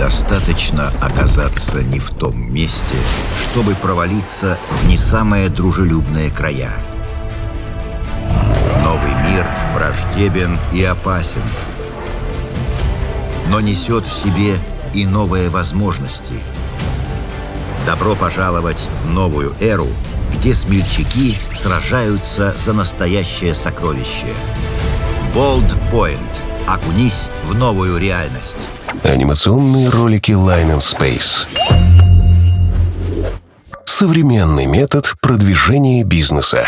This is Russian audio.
Достаточно оказаться не в том месте, чтобы провалиться в не самые дружелюбные края. Новый мир враждебен и опасен, но несет в себе и новые возможности. Добро пожаловать в новую эру, где смельчаки сражаются за настоящее сокровище. Bold Point. Окунись в новую реальность. Анимационные ролики Line and Space. Современный метод продвижения бизнеса.